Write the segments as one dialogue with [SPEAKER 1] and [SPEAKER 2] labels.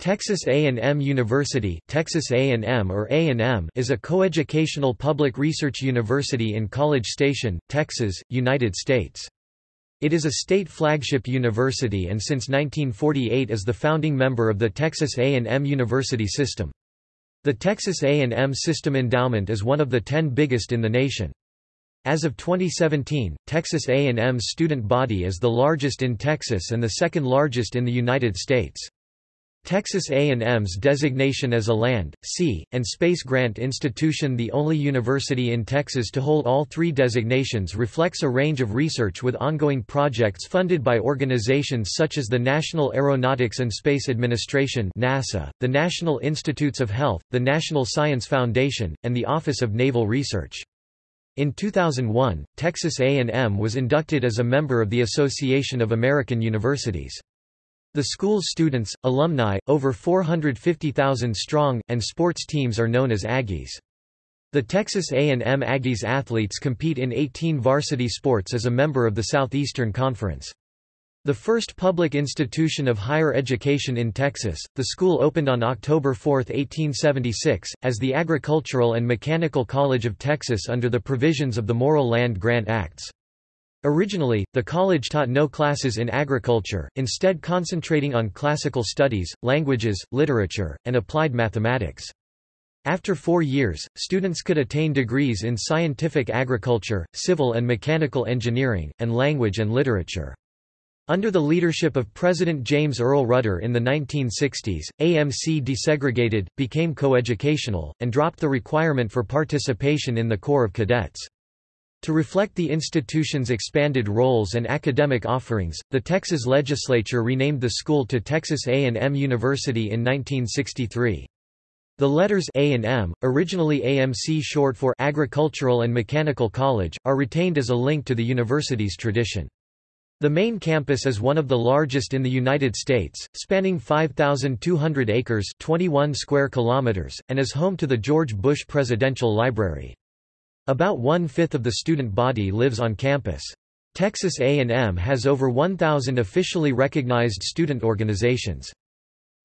[SPEAKER 1] Texas A&M University Texas A&M or A&M is a coeducational public research university in College Station, Texas, United States. It is a state flagship university and since 1948 is the founding member of the Texas A&M University System. The Texas A&M System endowment is one of the ten biggest in the nation. As of 2017, Texas A&M's student body is the largest in Texas and the second largest in the United States. Texas A&M's designation as a land, sea, and space grant institution the only university in Texas to hold all three designations reflects a range of research with ongoing projects funded by organizations such as the National Aeronautics and Space Administration NASA, the National Institutes of Health, the National Science Foundation, and the Office of Naval Research. In 2001, Texas A&M was inducted as a member of the Association of American Universities. The school's students, alumni, over 450,000 strong, and sports teams are known as Aggies. The Texas A&M Aggies athletes compete in 18 varsity sports as a member of the Southeastern Conference. The first public institution of higher education in Texas, the school opened on October 4, 1876, as the Agricultural and Mechanical College of Texas under the provisions of the Morrill Land Grant Acts. Originally, the college taught no classes in agriculture, instead concentrating on classical studies, languages, literature, and applied mathematics. After four years, students could attain degrees in scientific agriculture, civil and mechanical engineering, and language and literature. Under the leadership of President James Earl Rudder in the 1960s, AMC desegregated, became coeducational, and dropped the requirement for participation in the Corps of Cadets. To reflect the institution's expanded roles and academic offerings, the Texas legislature renamed the school to Texas A&M University in 1963. The letters A&M, originally AMC short for Agricultural and Mechanical College, are retained as a link to the university's tradition. The main campus is one of the largest in the United States, spanning 5,200 acres 21 square kilometers, and is home to the George Bush Presidential Library. About one-fifth of the student body lives on campus. Texas A&M has over 1,000 officially recognized student organizations.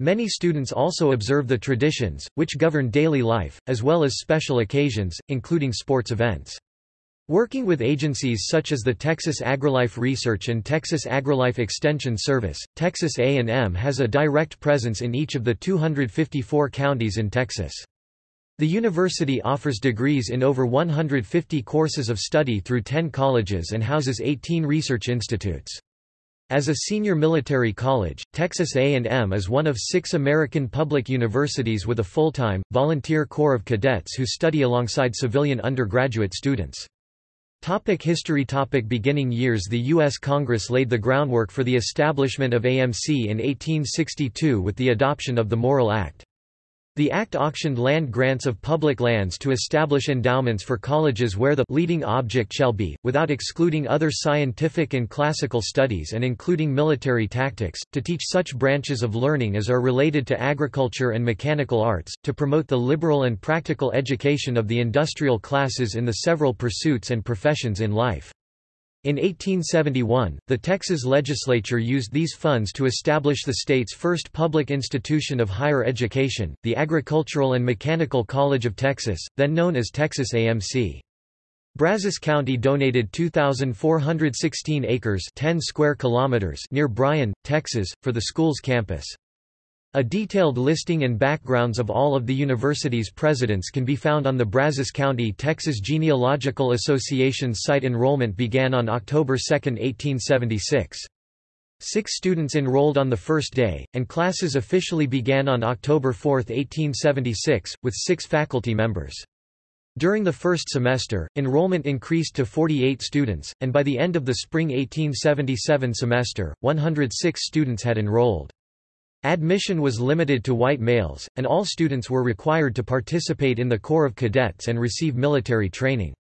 [SPEAKER 1] Many students also observe the traditions, which govern daily life, as well as special occasions, including sports events. Working with agencies such as the Texas AgriLife Research and Texas AgriLife Extension Service, Texas A&M has a direct presence in each of the 254 counties in Texas. The university offers degrees in over 150 courses of study through 10 colleges and houses 18 research institutes. As a senior military college, Texas A&M is one of six American public universities with a full-time, volunteer corps of cadets who study alongside civilian undergraduate students. Topic history Topic Beginning years The U.S. Congress laid the groundwork for the establishment of AMC in 1862 with the adoption of the Morrill Act. The Act auctioned land grants of public lands to establish endowments for colleges where the leading object shall be, without excluding other scientific and classical studies and including military tactics, to teach such branches of learning as are related to agriculture and mechanical arts, to promote the liberal and practical education of the industrial classes in the several pursuits and professions in life. In 1871, the Texas legislature used these funds to establish the state's first public institution of higher education, the Agricultural and Mechanical College of Texas, then known as Texas AMC. Brazos County donated 2,416 acres 10 square kilometers near Bryan, Texas, for the school's campus. A detailed listing and backgrounds of all of the university's presidents can be found on the Brazos County, Texas Genealogical Association's site. Enrollment began on October 2, 1876. Six students enrolled on the first day, and classes officially began on October 4, 1876, with six faculty members. During the first semester, enrollment increased to 48 students, and by the end of the spring 1877 semester, 106 students had enrolled. Admission was limited to white males, and all students were required to participate in the Corps of Cadets and receive military training.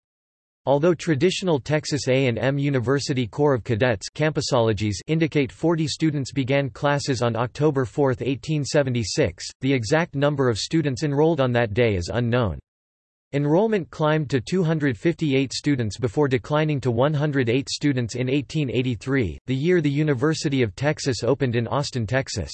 [SPEAKER 1] Although traditional Texas A&M University Corps of Cadets campusologies indicate 40 students began classes on October 4, 1876, the exact number of students enrolled on that day is unknown. Enrollment climbed to 258 students before declining to 108 students in 1883, the year the University of Texas opened in Austin, Texas.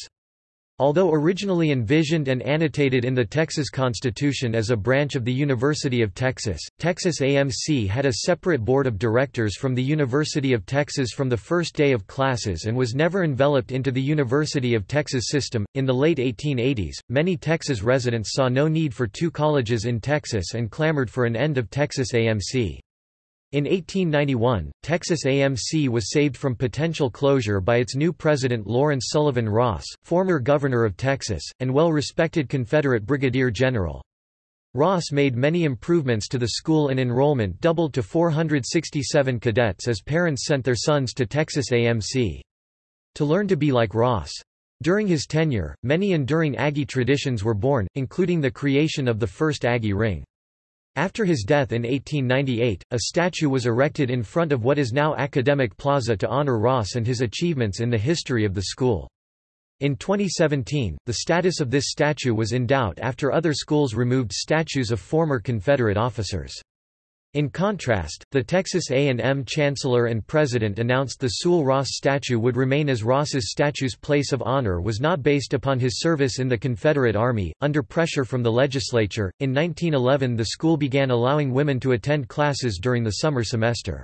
[SPEAKER 1] Although originally envisioned and annotated in the Texas Constitution as a branch of the University of Texas, Texas AMC had a separate board of directors from the University of Texas from the first day of classes and was never enveloped into the University of Texas system. In the late 1880s, many Texas residents saw no need for two colleges in Texas and clamored for an end of Texas AMC. In 1891, Texas AMC was saved from potential closure by its new president Lawrence Sullivan Ross, former governor of Texas, and well-respected Confederate brigadier general. Ross made many improvements to the school and enrollment doubled to 467 cadets as parents sent their sons to Texas AMC. To learn to be like Ross. During his tenure, many enduring Aggie traditions were born, including the creation of the first Aggie ring. After his death in 1898, a statue was erected in front of what is now Academic Plaza to honor Ross and his achievements in the history of the school. In 2017, the status of this statue was in doubt after other schools removed statues of former Confederate officers. In contrast, the Texas A&M chancellor and president announced the Sul Ross statue would remain as Ross's statue's place of honor was not based upon his service in the Confederate Army. Under pressure from the legislature, in 1911 the school began allowing women to attend classes during the summer semester.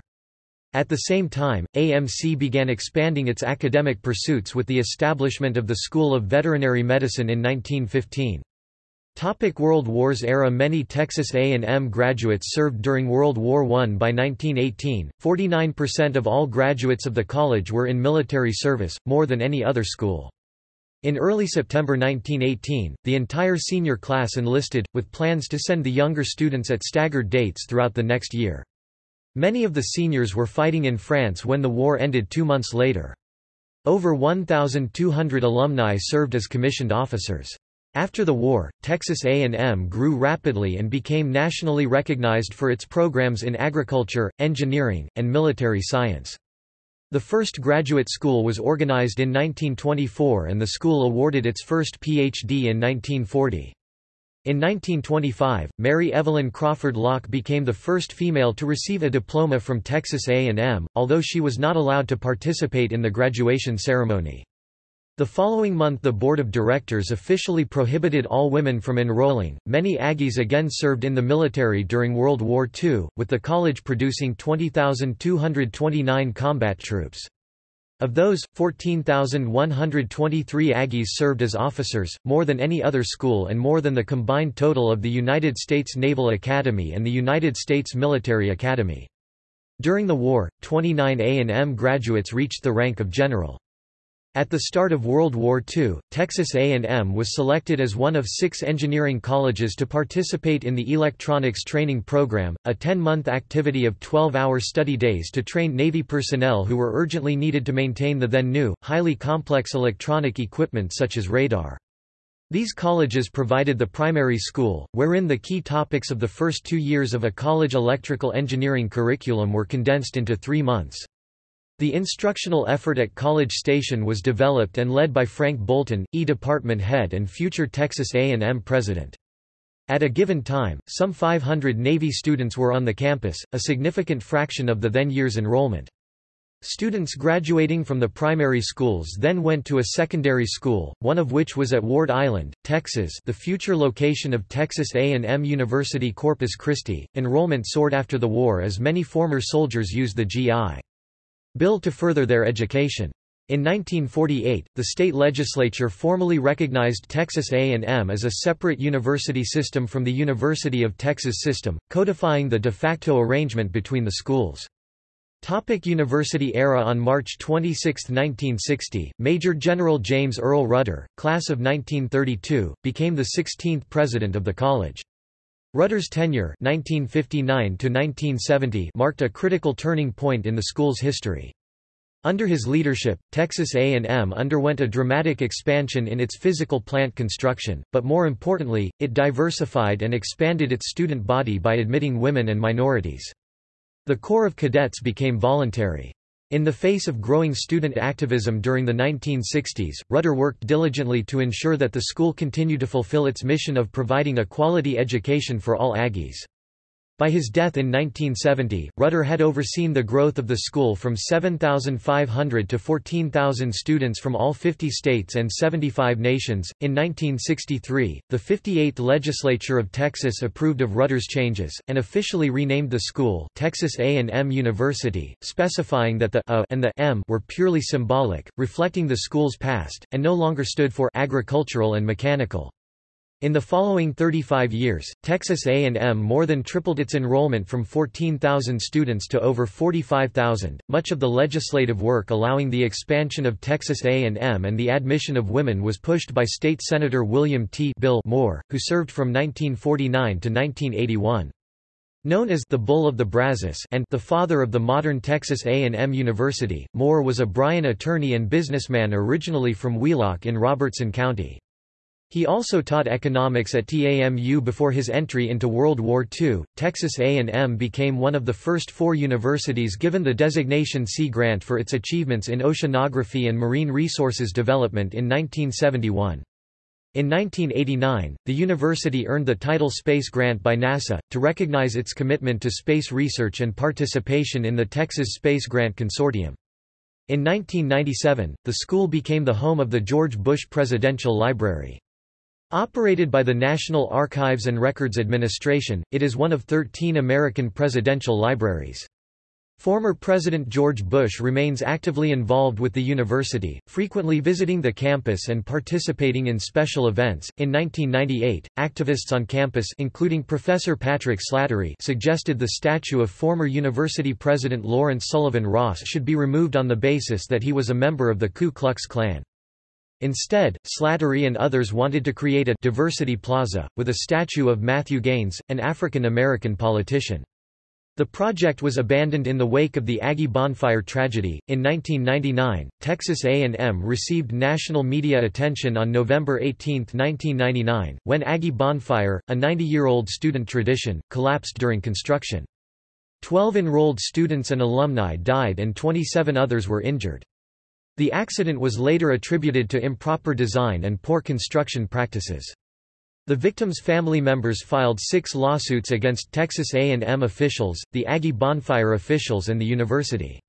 [SPEAKER 1] At the same time, AMC began expanding its academic pursuits with the establishment of the School of Veterinary Medicine in 1915. Topic World Wars era Many Texas A&M graduates served during World War I. By 1918, 49% of all graduates of the college were in military service, more than any other school. In early September 1918, the entire senior class enlisted, with plans to send the younger students at staggered dates throughout the next year. Many of the seniors were fighting in France when the war ended two months later. Over 1,200 alumni served as commissioned officers. After the war, Texas A&M grew rapidly and became nationally recognized for its programs in agriculture, engineering, and military science. The first graduate school was organized in 1924 and the school awarded its first Ph.D. in 1940. In 1925, Mary Evelyn Crawford Locke became the first female to receive a diploma from Texas A&M, although she was not allowed to participate in the graduation ceremony. The following month the board of directors officially prohibited all women from enrolling. Many Aggies again served in the military during World War II, with the college producing 20,229 combat troops. Of those, 14,123 Aggies served as officers, more than any other school and more than the combined total of the United States Naval Academy and the United States Military Academy. During the war, 29 A&M graduates reached the rank of general. At the start of World War II, Texas A&M was selected as one of six engineering colleges to participate in the Electronics Training Program, a 10-month activity of 12-hour study days to train Navy personnel who were urgently needed to maintain the then new, highly complex electronic equipment such as radar. These colleges provided the primary school, wherein the key topics of the first two years of a college electrical engineering curriculum were condensed into three months. The instructional effort at College Station was developed and led by Frank Bolton, E department head and future Texas A&M president. At a given time, some 500 Navy students were on the campus, a significant fraction of the then year's enrollment. Students graduating from the primary schools then went to a secondary school, one of which was at Ward Island, Texas the future location of Texas A&M University Corpus Christi. Enrollment soared after the war as many former soldiers used the GI. Bill to further their education. In 1948, the state legislature formally recognized Texas A&M as a separate university system from the University of Texas system, codifying the de facto arrangement between the schools. Topic University era On March 26, 1960, Major General James Earl Rudder, class of 1932, became the 16th president of the college. Rudder's tenure 1959 marked a critical turning point in the school's history. Under his leadership, Texas A&M underwent a dramatic expansion in its physical plant construction, but more importantly, it diversified and expanded its student body by admitting women and minorities. The Corps of Cadets became voluntary. In the face of growing student activism during the 1960s, Rudder worked diligently to ensure that the school continued to fulfill its mission of providing a quality education for all Aggies. By his death in 1970, Rudder had overseen the growth of the school from 7,500 to 14,000 students from all 50 states and 75 nations. In 1963, the 58th legislature of Texas approved of Rudder's changes and officially renamed the school Texas A&M University, specifying that the A and the M were purely symbolic, reflecting the school's past, and no longer stood for agricultural and mechanical. In the following 35 years, Texas A&M more than tripled its enrollment from 14,000 students to over 45,000. Much of the legislative work allowing the expansion of Texas A&M and the admission of women was pushed by State Senator William T. Bill Moore, who served from 1949 to 1981. Known as the Bull of the Brazos and the father of the modern Texas A&M University, Moore was a Bryan attorney and businessman originally from Wheelock in Robertson County. He also taught economics at TAMU before his entry into World War II. Texas A&M became one of the first four universities given the designation Sea Grant for its achievements in oceanography and marine resources development in 1971. In 1989, the university earned the title Space Grant by NASA, to recognize its commitment to space research and participation in the Texas Space Grant Consortium. In 1997, the school became the home of the George Bush Presidential Library. Operated by the National Archives and Records Administration, it is one of 13 American presidential libraries. Former President George Bush remains actively involved with the university, frequently visiting the campus and participating in special events. In 1998, activists on campus, including Professor Patrick Slattery, suggested the statue of former university president Lawrence Sullivan Ross should be removed on the basis that he was a member of the Ku Klux Klan. Instead, Slattery and others wanted to create a diversity plaza, with a statue of Matthew Gaines, an African-American politician. The project was abandoned in the wake of the Aggie bonfire tragedy. In 1999, Texas A&M received national media attention on November 18, 1999, when Aggie bonfire, a 90-year-old student tradition, collapsed during construction. Twelve enrolled students and alumni died and 27 others were injured. The accident was later attributed to improper design and poor construction practices. The victims' family members filed six lawsuits against Texas A&M officials, the Aggie bonfire officials and the university.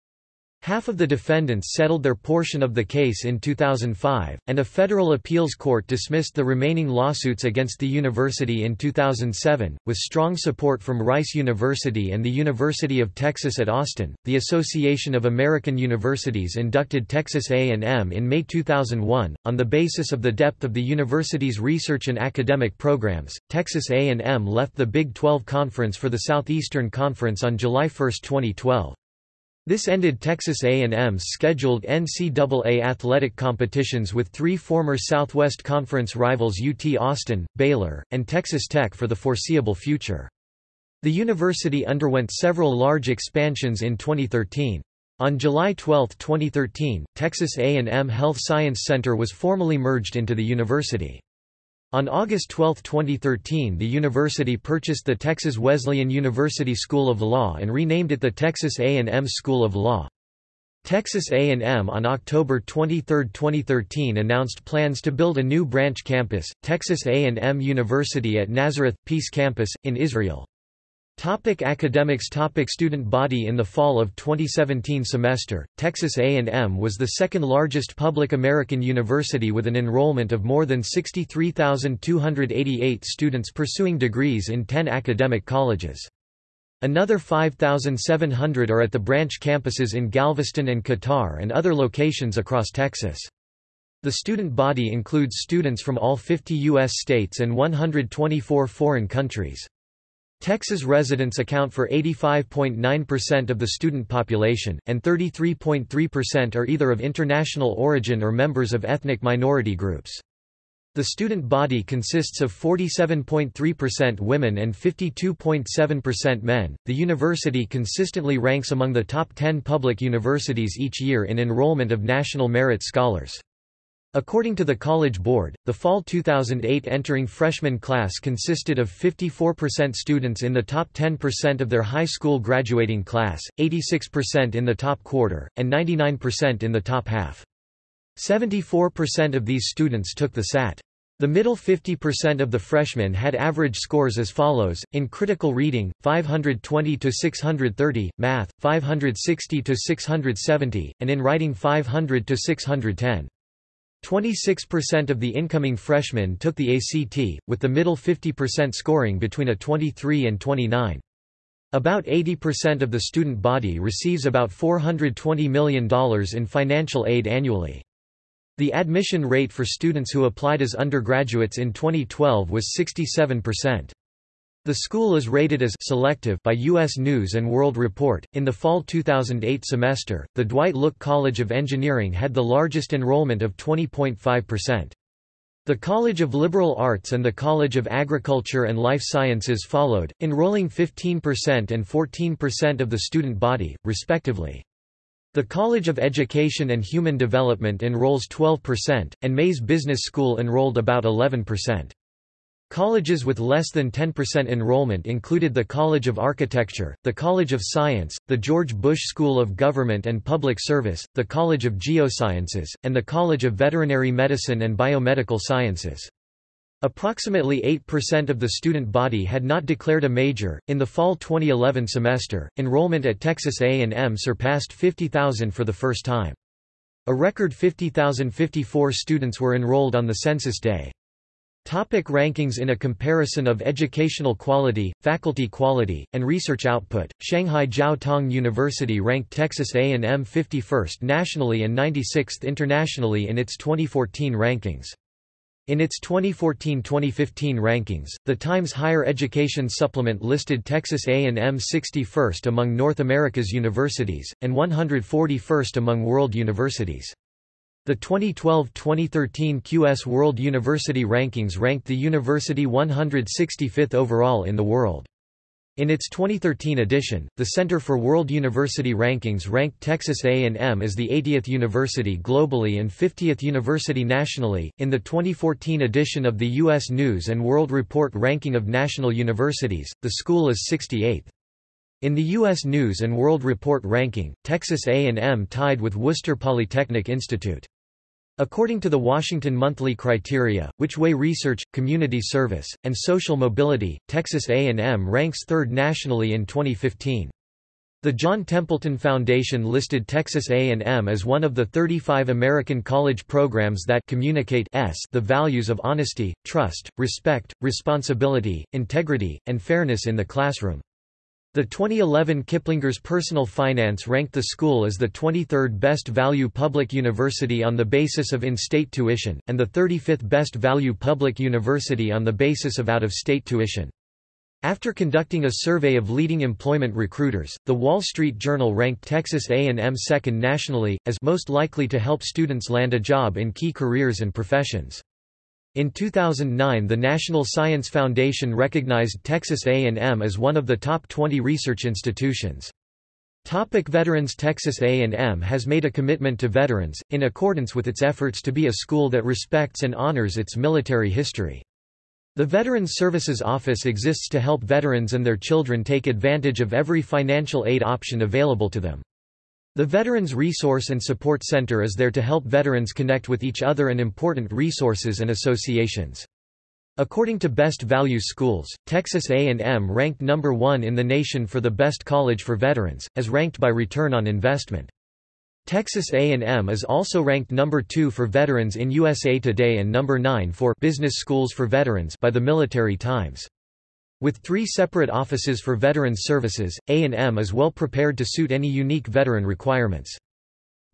[SPEAKER 1] Half of the defendants settled their portion of the case in 2005, and a federal appeals court dismissed the remaining lawsuits against the university in 2007, with strong support from Rice University and the University of Texas at Austin. The Association of American Universities inducted Texas A&M in May 2001 on the basis of the depth of the university's research and academic programs. Texas A&M left the Big 12 Conference for the Southeastern Conference on July 1, 2012. This ended Texas A&M's scheduled NCAA athletic competitions with three former Southwest Conference rivals UT Austin, Baylor, and Texas Tech for the foreseeable future. The university underwent several large expansions in 2013. On July 12, 2013, Texas A&M Health Science Center was formally merged into the university. On August 12, 2013 the university purchased the Texas Wesleyan University School of Law and renamed it the Texas A&M School of Law. Texas A&M on October 23, 2013 announced plans to build a new branch campus, Texas A&M University at Nazareth Peace Campus, in Israel. Topic academics Topic Student body In the fall of 2017 semester, Texas A&M was the second largest public American university with an enrollment of more than 63,288 students pursuing degrees in 10 academic colleges. Another 5,700 are at the branch campuses in Galveston and Qatar and other locations across Texas. The student body includes students from all 50 U.S. states and 124 foreign countries. Texas residents account for 85.9% of the student population, and 33.3% are either of international origin or members of ethnic minority groups. The student body consists of 47.3% women and 52.7% men. The university consistently ranks among the top 10 public universities each year in enrollment of national merit scholars. According to the College Board, the fall 2008 entering freshman class consisted of 54% students in the top 10% of their high school graduating class, 86% in the top quarter, and 99% in the top half. 74% of these students took the SAT. The middle 50% of the freshmen had average scores as follows, in critical reading, 520 to 630, math, 560 to 670, and in writing 500 to 610. 26% of the incoming freshmen took the ACT, with the middle 50% scoring between a 23 and 29. About 80% of the student body receives about $420 million in financial aid annually. The admission rate for students who applied as undergraduates in 2012 was 67%. The school is rated as selective by U.S. News and World Report. In the fall 2008 semester, the Dwight Look College of Engineering had the largest enrollment of 20.5%. The College of Liberal Arts and the College of Agriculture and Life Sciences followed, enrolling 15% and 14% of the student body, respectively. The College of Education and Human Development enrolls 12%, and Mays Business School enrolled about 11%. Colleges with less than 10% enrollment included the College of Architecture, the College of Science, the George Bush School of Government and Public Service, the College of Geosciences, and the College of Veterinary Medicine and Biomedical Sciences. Approximately 8% of the student body had not declared a major. In the fall 2011 semester, enrollment at Texas A&M surpassed 50,000 for the first time. A record 50,054 students were enrolled on the census day. Topic rankings In a comparison of educational quality, faculty quality, and research output, Shanghai Jiao Tong University ranked Texas A&M 51st nationally and 96th internationally in its 2014 rankings. In its 2014-2015 rankings, the Times Higher Education Supplement listed Texas A&M 61st among North America's universities, and 141st among world universities. The 2012-2013 QS World University Rankings ranked the university 165th overall in the world. In its 2013 edition, the Center for World University Rankings ranked Texas A&M as the 80th university globally and 50th university nationally. In the 2014 edition of the U.S. News and World Report ranking of national universities, the school is 68th. In the U.S. News and World Report ranking, Texas A&M tied with Worcester Polytechnic Institute. According to the Washington Monthly Criteria, which weigh research, community service, and social mobility, Texas A&M ranks third nationally in 2015. The John Templeton Foundation listed Texas A&M as one of the 35 American college programs that communicate s the values of honesty, trust, respect, responsibility, integrity, and fairness in the classroom. The 2011 Kiplinger's Personal Finance ranked the school as the 23rd best value public university on the basis of in-state tuition, and the 35th best value public university on the basis of out-of-state tuition. After conducting a survey of leading employment recruiters, The Wall Street Journal ranked Texas A&M second nationally, as most likely to help students land a job in key careers and professions. In 2009 the National Science Foundation recognized Texas A&M as one of the top 20 research institutions. Topic veterans Texas A&M has made a commitment to veterans, in accordance with its efforts to be a school that respects and honors its military history. The Veterans Services Office exists to help veterans and their children take advantage of every financial aid option available to them. The Veterans Resource and Support Center is there to help veterans connect with each other and important resources and associations. According to Best Value Schools, Texas A&M ranked number 1 in the nation for the best college for veterans, as ranked by return on investment. Texas A&M is also ranked number 2 for veterans in USA Today and number 9 for Business Schools for Veterans by the Military Times. With three separate offices for veterans services, A&M is well prepared to suit any unique veteran requirements.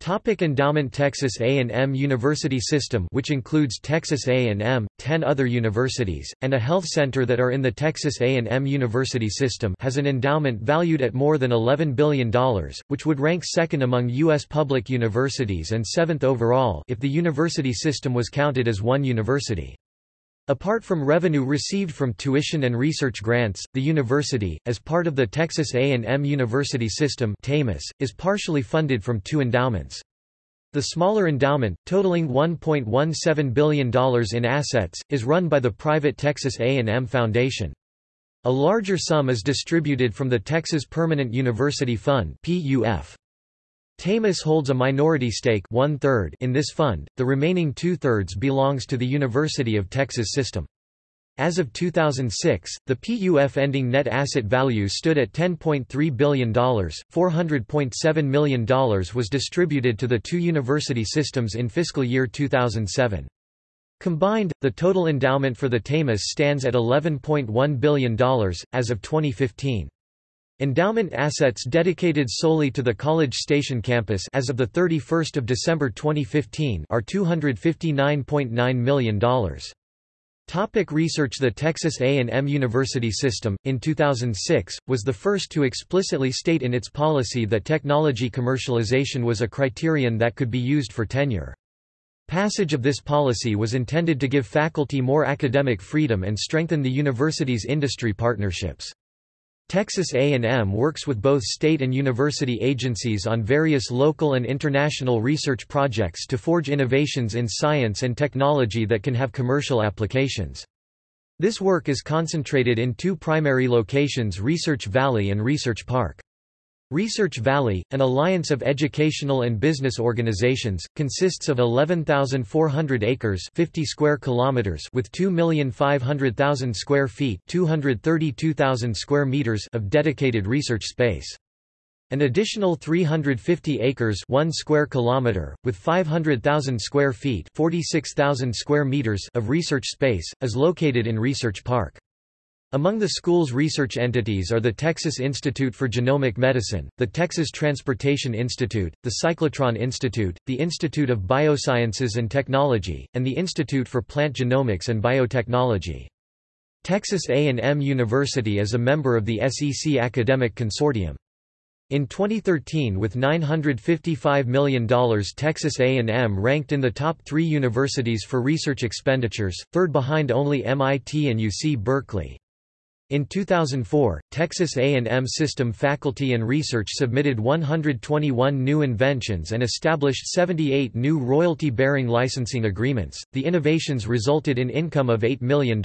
[SPEAKER 1] Topic endowment Texas A&M University System which includes Texas A&M, 10 other universities, and a health center that are in the Texas A&M University System has an endowment valued at more than $11 billion, which would rank second among U.S. public universities and seventh overall if the university system was counted as one university. Apart from revenue received from tuition and research grants, the university, as part of the Texas A&M University System is partially funded from two endowments. The smaller endowment, totaling $1.17 billion in assets, is run by the private Texas A&M Foundation. A larger sum is distributed from the Texas Permanent University Fund PUF. TAMUS holds a minority stake one -third in this fund, the remaining two-thirds belongs to the University of Texas System. As of 2006, the PUF ending net asset value stood at $10.3 billion. $400.7 million was distributed to the two university systems in fiscal year 2007. Combined, the total endowment for the TAMUS stands at $11.1 billion, as of 2015. Endowment assets dedicated solely to the College Station campus as of 31 December 2015 are $259.9 million. Topic research The Texas A&M University System, in 2006, was the first to explicitly state in its policy that technology commercialization was a criterion that could be used for tenure. Passage of this policy was intended to give faculty more academic freedom and strengthen the university's industry partnerships. Texas A&M works with both state and university agencies on various local and international research projects to forge innovations in science and technology that can have commercial applications. This work is concentrated in two primary locations Research Valley and Research Park. Research Valley, an alliance of educational and business organizations, consists of 11,400 acres 50 square kilometers with 2,500,000 square feet 232,000 square meters of dedicated research space. An additional 350 acres 1 square kilometer, with 500,000 square feet 46,000 square meters of research space, is located in Research Park. Among the school's research entities are the Texas Institute for Genomic Medicine, the Texas Transportation Institute, the Cyclotron Institute, the Institute of Biosciences and Technology, and the Institute for Plant Genomics and Biotechnology. Texas A&M University is a member of the SEC Academic Consortium. In 2013 with $955 million Texas A&M ranked in the top three universities for research expenditures, third behind only MIT and UC Berkeley. In 2004, Texas A&M system faculty and research submitted 121 new inventions and established 78 new royalty-bearing licensing agreements. The innovations resulted in income of $8 million.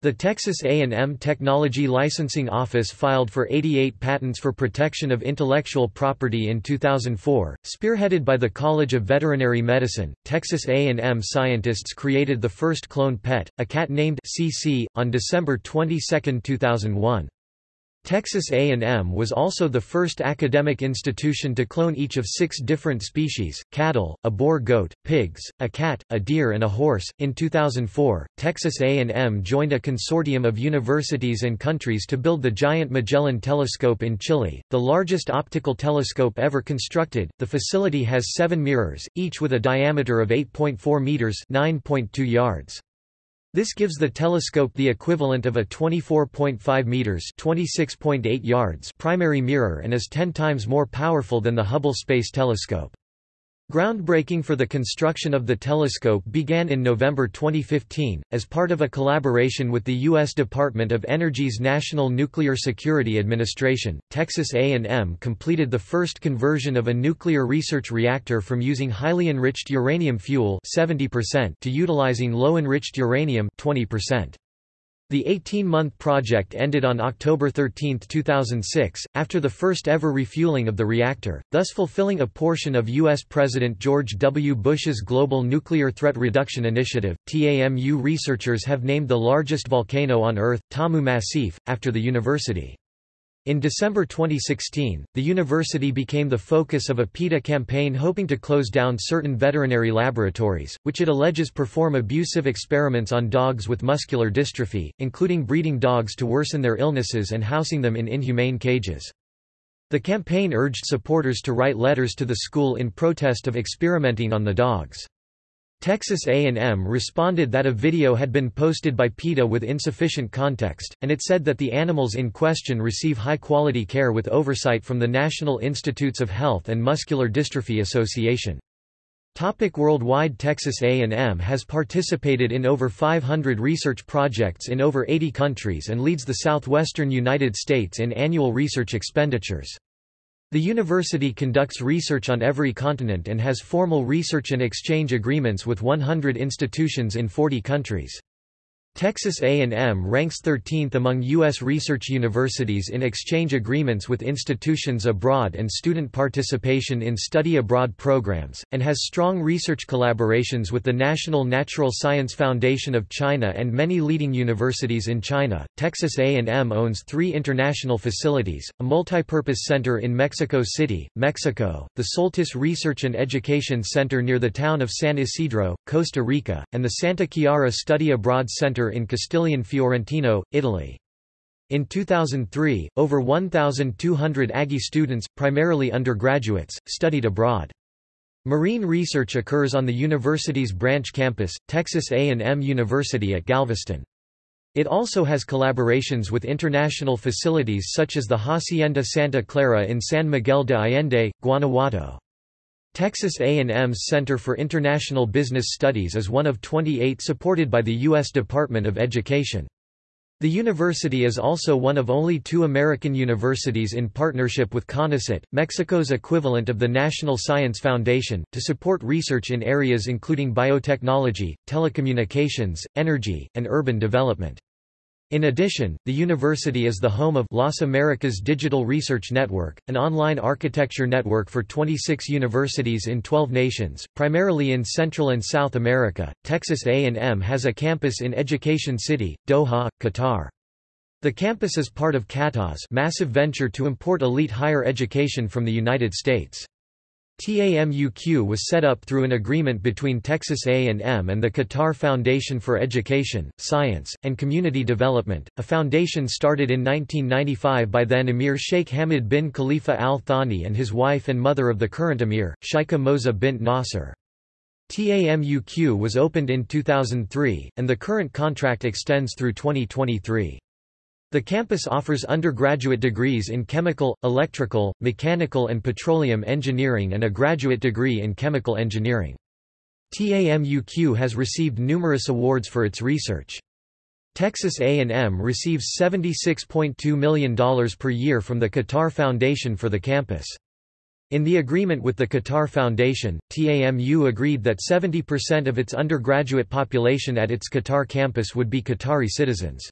[SPEAKER 1] The Texas A&M Technology Licensing Office filed for 88 patents for protection of intellectual property in 2004, spearheaded by the College of Veterinary Medicine. Texas A&M scientists created the first cloned pet, a cat named CC, on December 22, 2001. Texas A&M was also the first academic institution to clone each of six different species, cattle, a Boer goat, pigs, a cat, a deer and a horse. In 2004, Texas A&M joined a consortium of universities and countries to build the Giant Magellan Telescope in Chile, the largest optical telescope ever constructed. The facility has seven mirrors, each with a diameter of 8.4 meters (9.2 yards). This gives the telescope the equivalent of a 24.5 meters (26.8 yards) primary mirror and is 10 times more powerful than the Hubble Space Telescope. Groundbreaking for the construction of the telescope began in November 2015, as part of a collaboration with the U.S. Department of Energy's National Nuclear Security Administration. Texas A&M completed the first conversion of a nuclear research reactor from using highly enriched uranium fuel 70% to utilizing low-enriched uranium 20%. The 18-month project ended on October 13, 2006, after the first ever refueling of the reactor, thus fulfilling a portion of U.S. President George W. Bush's Global Nuclear Threat Reduction Initiative. TAMU researchers have named the largest volcano on Earth, Tamu Massif, after the university. In December 2016, the university became the focus of a PETA campaign hoping to close down certain veterinary laboratories, which it alleges perform abusive experiments on dogs with muscular dystrophy, including breeding dogs to worsen their illnesses and housing them in inhumane cages. The campaign urged supporters to write letters to the school in protest of experimenting on the dogs. Texas A&M responded that a video had been posted by PETA with insufficient context, and it said that the animals in question receive high-quality care with oversight from the National Institutes of Health and Muscular Dystrophy Association. Topic worldwide Texas A&M has participated in over 500 research projects in over 80 countries and leads the southwestern United States in annual research expenditures. The university conducts research on every continent and has formal research and exchange agreements with 100 institutions in 40 countries. Texas A&M ranks 13th among U.S. research universities in exchange agreements with institutions abroad and student participation in study abroad programs, and has strong research collaborations with the National Natural Science Foundation of China and many leading universities in China. Texas A&M owns three international facilities, a multipurpose center in Mexico City, Mexico, the Soltis Research and Education Center near the town of San Isidro, Costa Rica, and the Santa Chiara Study Abroad Center in Castiglione Fiorentino, Italy. In 2003, over 1,200 Aggie students, primarily undergraduates, studied abroad. Marine research occurs on the university's branch campus, Texas A&M University at Galveston. It also has collaborations with international facilities such as the Hacienda Santa Clara in San Miguel de Allende, Guanajuato. Texas A&M's Center for International Business Studies is one of 28 supported by the U.S. Department of Education. The university is also one of only two American universities in partnership with CONACYT, Mexico's equivalent of the National Science Foundation, to support research in areas including biotechnology, telecommunications, energy, and urban development. In addition, the university is the home of Las Americas Digital Research Network, an online architecture network for 26 universities in 12 nations, primarily in Central and South America. Texas A&M has a campus in Education City, Doha, Qatar. The campus is part of Qatar's massive venture to import elite higher education from the United States. TAMUQ was set up through an agreement between Texas A&M and the Qatar Foundation for Education, Science, and Community Development, a foundation started in 1995 by then Emir Sheikh Hamad bin Khalifa Al Thani and his wife and mother of the current Emir, Sheikha Moza bint Nasser. TAMUQ was opened in 2003, and the current contract extends through 2023. The campus offers undergraduate degrees in chemical, electrical, mechanical and petroleum engineering and a graduate degree in chemical engineering. TAMUQ has received numerous awards for its research. Texas A&M receives $76.2 million per year from the Qatar Foundation for the campus. In the agreement with the Qatar Foundation, TAMU agreed that 70% of its undergraduate population at its Qatar campus would be Qatari citizens.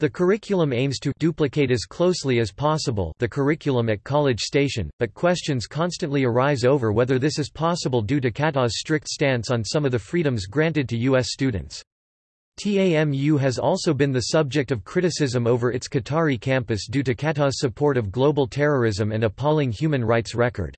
[SPEAKER 1] The curriculum aims to duplicate as closely as possible the curriculum at College Station, but questions constantly arise over whether this is possible due to Qatar's strict stance on some of the freedoms granted to U.S. students. TAMU has also been the subject of criticism over its Qatari campus due to Qatar's support of global terrorism and appalling human rights record.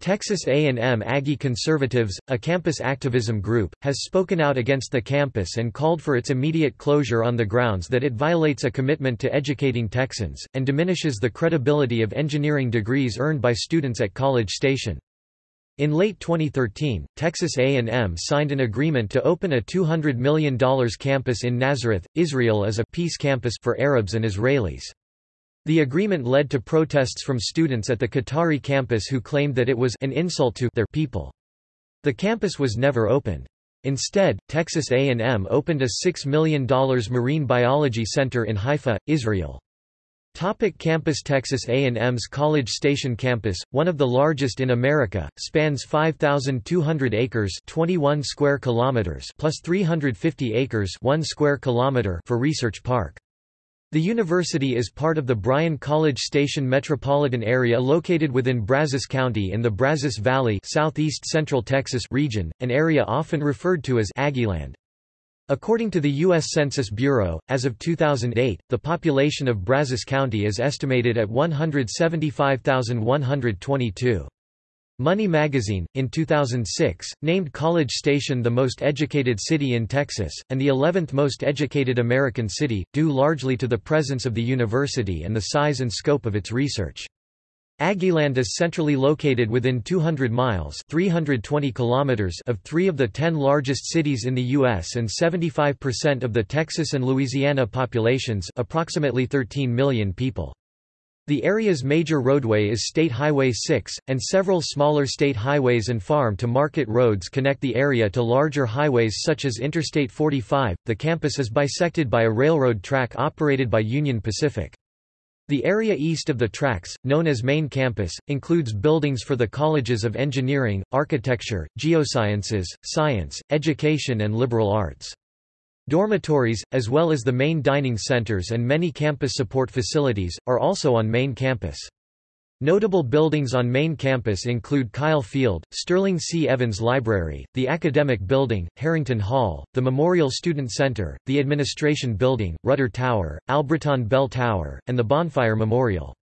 [SPEAKER 1] Texas A&M Aggie Conservatives, a campus activism group, has spoken out against the campus and called for its immediate closure on the grounds that it violates a commitment to educating Texans, and diminishes the credibility of engineering degrees earned by students at College Station. In late 2013, Texas A&M signed an agreement to open a $200 million campus in Nazareth, Israel as a peace campus for Arabs and Israelis. The agreement led to protests from students at the Qatari campus who claimed that it was an insult to their people. The campus was never opened. Instead, Texas A&M opened a $6 million marine biology center in Haifa, Israel. Topic campus Texas A&M's College Station campus, one of the largest in America, spans 5,200 acres 21 square kilometers plus 350 acres 1 square kilometer for Research Park. The university is part of the Bryan College Station metropolitan area located within Brazos County in the Brazos Valley southeast central Texas region, an area often referred to as Aggieland. According to the U.S. Census Bureau, as of 2008, the population of Brazos County is estimated at 175,122. Money magazine, in 2006, named College Station the most educated city in Texas, and the 11th most educated American city, due largely to the presence of the university and the size and scope of its research. Aggieland is centrally located within 200 miles 320 kilometers of three of the ten largest cities in the U.S. and 75% of the Texas and Louisiana populations approximately 13 million people. The area's major roadway is State Highway 6, and several smaller state highways and farm-to-market roads connect the area to larger highways such as Interstate 45. The campus is bisected by a railroad track operated by Union Pacific. The area east of the tracks, known as Main Campus, includes buildings for the colleges of engineering, architecture, geosciences, science, education and liberal arts. Dormitories, as well as the main dining centers and many campus support facilities, are also on main campus. Notable buildings on main campus include Kyle Field, Sterling C. Evans Library, the Academic Building, Harrington Hall, the Memorial Student Center, the Administration Building, Rudder Tower, Albritton Bell Tower, and the Bonfire Memorial.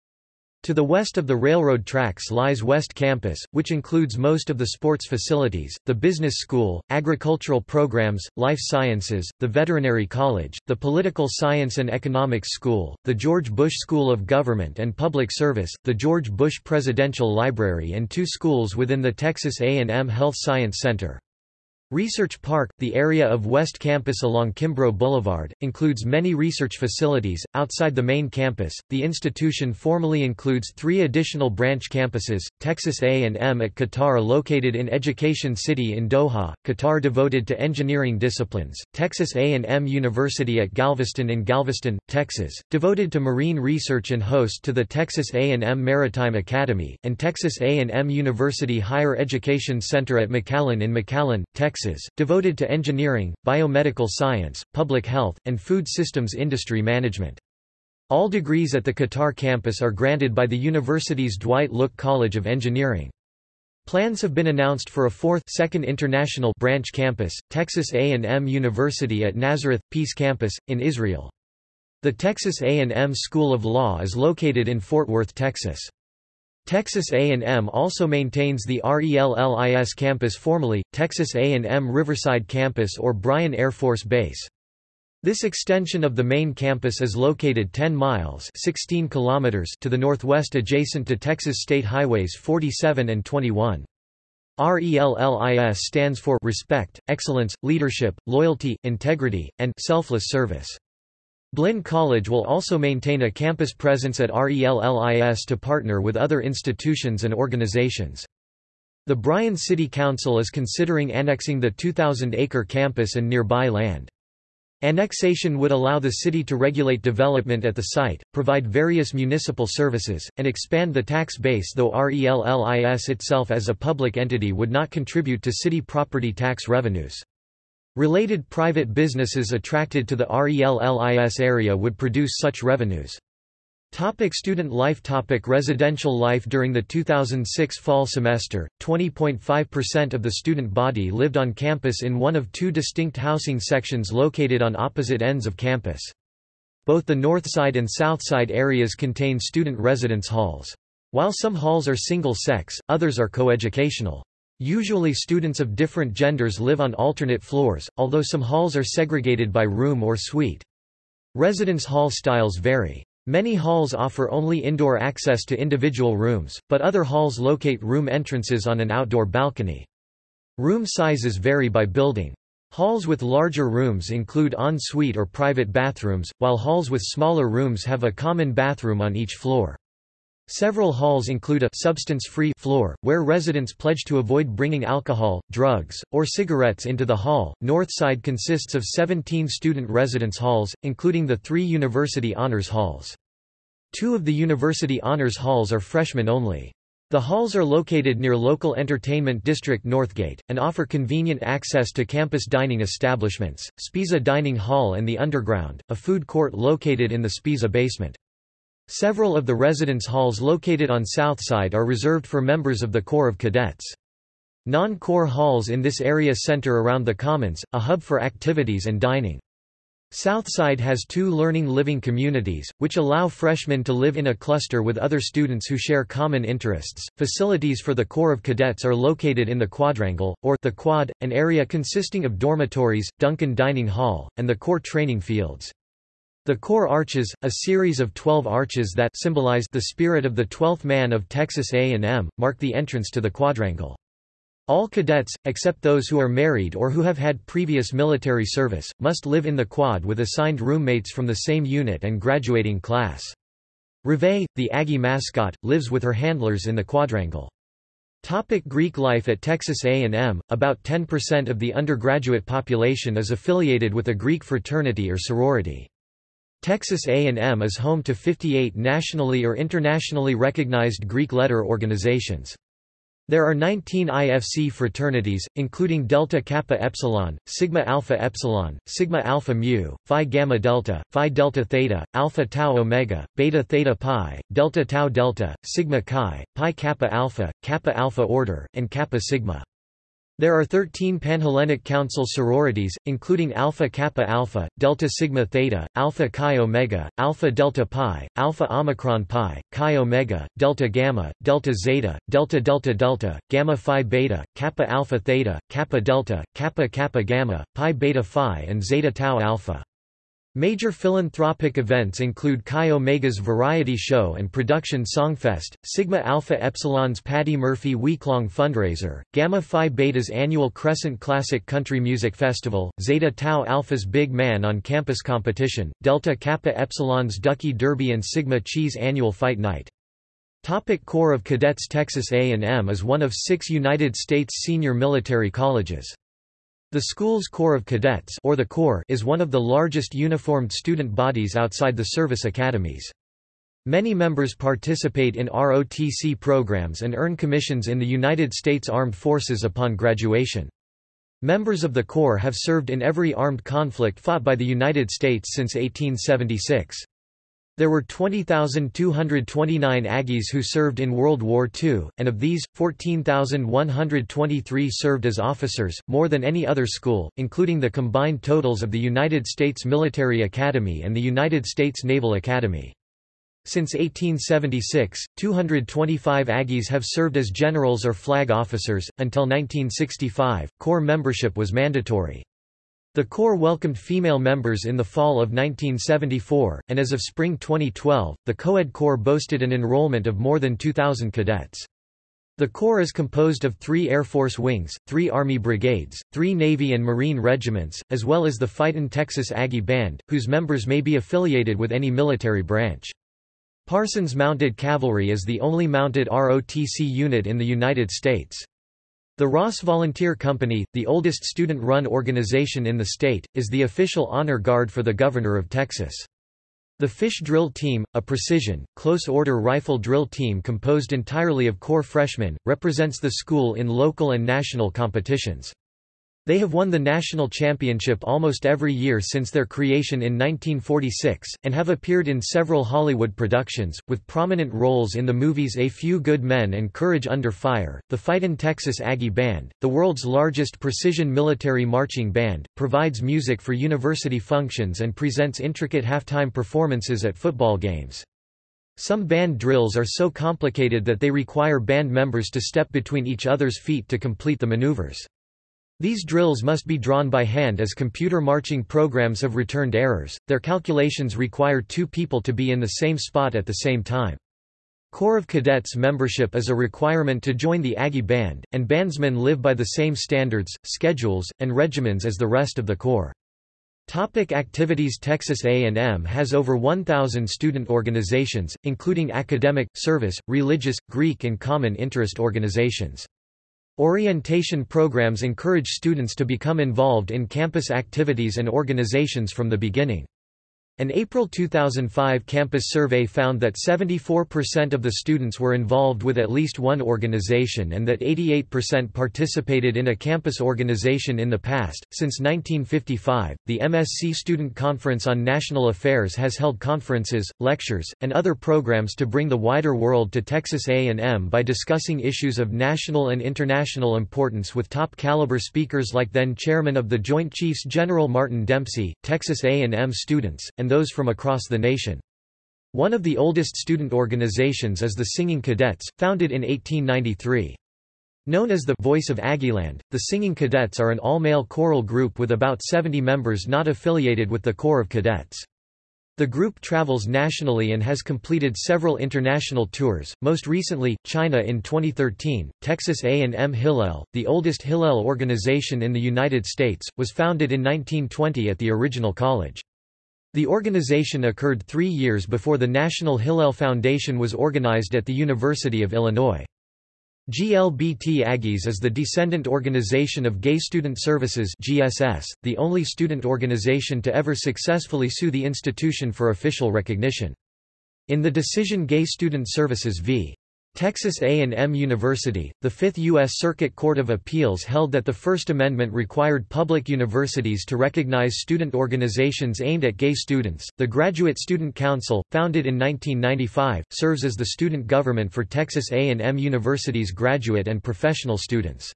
[SPEAKER 1] To the west of the railroad tracks lies West Campus, which includes most of the sports facilities, the business school, agricultural programs, life sciences, the veterinary college, the political science and economics school, the George Bush School of Government and Public Service, the George Bush Presidential Library and two schools within the Texas A&M Health Science Center. Research Park, the area of West Campus along Kimbrough Boulevard, includes many research facilities. Outside the main campus, the institution formally includes three additional branch campuses: Texas A&M at Qatar, located in Education City in Doha, Qatar, devoted to engineering disciplines; Texas A&M University at Galveston in Galveston, Texas, devoted to marine research and host to the Texas A&M Maritime Academy; and Texas A&M University Higher Education Center at McAllen in McAllen, Texas Texas, devoted to engineering, biomedical science, public health, and food systems industry management. All degrees at the Qatar campus are granted by the university's Dwight Look College of Engineering. Plans have been announced for a fourth second international branch campus, Texas A&M University at Nazareth Peace Campus in Israel. The Texas A&M School of Law is located in Fort Worth, Texas. Texas A&M also maintains the RELLIS campus formerly, Texas A&M Riverside Campus or Bryan Air Force Base. This extension of the main campus is located 10 miles 16 kilometers to the northwest adjacent to Texas State Highways 47 and 21. RELLIS stands for Respect, Excellence, Leadership, Loyalty, Integrity, and Selfless Service. Blinn College will also maintain a campus presence at RELLIS to partner with other institutions and organizations. The Bryan City Council is considering annexing the 2,000-acre campus and nearby land. Annexation would allow the city to regulate development at the site, provide various municipal services, and expand the tax base though RELLIS itself as a public entity would not contribute to city property tax revenues. Related private businesses attracted to the RELLIS area would produce such revenues. Topic student life Topic Residential life During the 2006 fall semester, 20.5% of the student body lived on campus in one of two distinct housing sections located on opposite ends of campus. Both the north side and south side areas contain student residence halls. While some halls are single-sex, others are coeducational. Usually students of different genders live on alternate floors, although some halls are segregated by room or suite. Residence hall styles vary. Many halls offer only indoor access to individual rooms, but other halls locate room entrances on an outdoor balcony. Room sizes vary by building. Halls with larger rooms include en-suite or private bathrooms, while halls with smaller rooms have a common bathroom on each floor. Several halls include a substance-free floor, where residents pledge to avoid bringing alcohol, drugs, or cigarettes into the hall. Northside consists of 17 student residence halls, including the three University Honors Halls. Two of the University Honors Halls are freshmen only. The halls are located near local entertainment district Northgate, and offer convenient access to campus dining establishments, Sbisa Dining Hall and the Underground, a food court located in the Sbisa basement. Several of the residence halls located on Southside are reserved for members of the Corps of Cadets. Non-Corps halls in this area center around the Commons, a hub for activities and dining. Southside has two learning living communities, which allow freshmen to live in a cluster with other students who share common interests. Facilities for the Corps of Cadets are located in the Quadrangle, or the Quad, an area consisting of dormitories, Duncan Dining Hall, and the Corps training fields. The Corps arches, a series of twelve arches that symbolize the spirit of the twelfth man of Texas A&M, mark the entrance to the quadrangle. All cadets, except those who are married or who have had previous military service, must live in the quad with assigned roommates from the same unit and graduating class. Reveille, the Aggie mascot, lives with her handlers in the quadrangle. Topic Greek life At Texas A&M, about 10% of the undergraduate population is affiliated with a Greek fraternity or sorority. Texas A&M is home to 58 nationally or internationally recognized Greek letter organizations. There are 19 IFC fraternities, including Delta Kappa Epsilon, Sigma Alpha Epsilon, Sigma Alpha Mu, Phi Gamma Delta, Phi Delta Theta, Alpha Tau Omega, Beta Theta Pi, Delta Tau Delta, Sigma Chi, Pi Kappa Alpha, Kappa Alpha Order, and Kappa Sigma. There are 13 Panhellenic Council sororities, including Alpha Kappa Alpha, Delta Sigma Theta, Alpha Chi Omega, Alpha Delta Pi, Alpha Omicron Pi, Chi Omega, Delta Gamma, Delta Zeta, Delta Delta Delta, Gamma Phi Beta, Kappa Alpha Theta, Kappa Delta, Kappa Kappa Gamma, Pi Beta Phi and Zeta Tau Alpha. Major philanthropic events include Chi Omega's variety show and production Songfest, Sigma Alpha Epsilon's Patty Murphy week-long fundraiser, Gamma Phi Beta's annual Crescent Classic Country Music Festival, Zeta Tau Alpha's Big Man on Campus competition, Delta Kappa Epsilon's Ducky Derby and Sigma Chi's annual Fight Night. Topic Corps of Cadets Texas A&M is one of six United States senior military colleges. The school's Corps of Cadets or the Corps is one of the largest uniformed student bodies outside the service academies. Many members participate in ROTC programs and earn commissions in the United States Armed Forces upon graduation. Members of the Corps have served in every armed conflict fought by the United States since 1876. There were 20,229 Aggies who served in World War II, and of these, 14,123 served as officers, more than any other school, including the combined totals of the United States Military Academy and the United States Naval Academy. Since 1876, 225 Aggies have served as generals or flag officers. Until 1965, Corps membership was mandatory. The Corps welcomed female members in the fall of 1974, and as of spring 2012, the Coed Corps boasted an enrollment of more than 2,000 cadets. The Corps is composed of three Air Force wings, three Army brigades, three Navy and Marine regiments, as well as the Fightin' Texas Aggie Band, whose members may be affiliated with any military branch. Parsons Mounted Cavalry is the only mounted ROTC unit in the United States. The Ross Volunteer Company, the oldest student-run organization in the state, is the official honor guard for the Governor of Texas. The Fish Drill Team, a precision, close-order rifle drill team composed entirely of Corps freshmen, represents the school in local and national competitions. They have won the national championship almost every year since their creation in 1946, and have appeared in several Hollywood productions, with prominent roles in the movies A Few Good Men and Courage Under Fire. The Fightin' Texas Aggie Band, the world's largest precision military marching band, provides music for university functions and presents intricate halftime performances at football games. Some band drills are so complicated that they require band members to step between each other's feet to complete the maneuvers. These drills must be drawn by hand as computer marching programs have returned errors. Their calculations require two people to be in the same spot at the same time. Corps of Cadets membership is a requirement to join the Aggie Band, and bandsmen live by the same standards, schedules, and regimens as the rest of the Corps. Topic activities Texas A&M has over 1,000 student organizations, including academic, service, religious, Greek and common interest organizations. Orientation programs encourage students to become involved in campus activities and organizations from the beginning. An April 2005 campus survey found that 74% of the students were involved with at least one organization and that 88% participated in a campus organization in the past. Since 1955, the MSC Student Conference on National Affairs has held conferences, lectures, and other programs to bring the wider world to Texas A&M by discussing issues of national and international importance with top-caliber speakers like then chairman of the Joint Chiefs General Martin Dempsey, Texas A&M students, and those from across the nation. One of the oldest student organizations is the Singing Cadets, founded in 1893. Known as the Voice of Aggieland, the Singing Cadets are an all-male choral group with about 70 members not affiliated with the Corps of Cadets. The group travels nationally and has completed several international tours, most recently, China in 2013. Texas A&M Hillel, the oldest Hillel organization in the United States, was founded in 1920 at the original college. The organization occurred three years before the National Hillel Foundation was organized at the University of Illinois. GLBT Aggies is the descendant organization of Gay Student Services GSS, the only student organization to ever successfully sue the institution for official recognition. In the decision Gay Student Services v. Texas A&M University, the Fifth U.S. Circuit Court of Appeals held that the First Amendment required public universities to recognize student organizations aimed at gay students. The Graduate Student Council, founded in 1995, serves as the student government for Texas A&M University's graduate and professional students.